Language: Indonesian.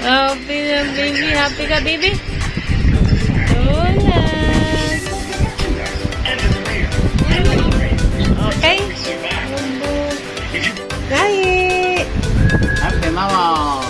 happy na baby. Happy ka, baby? Tulas. Okay. Gayi. Happy mama.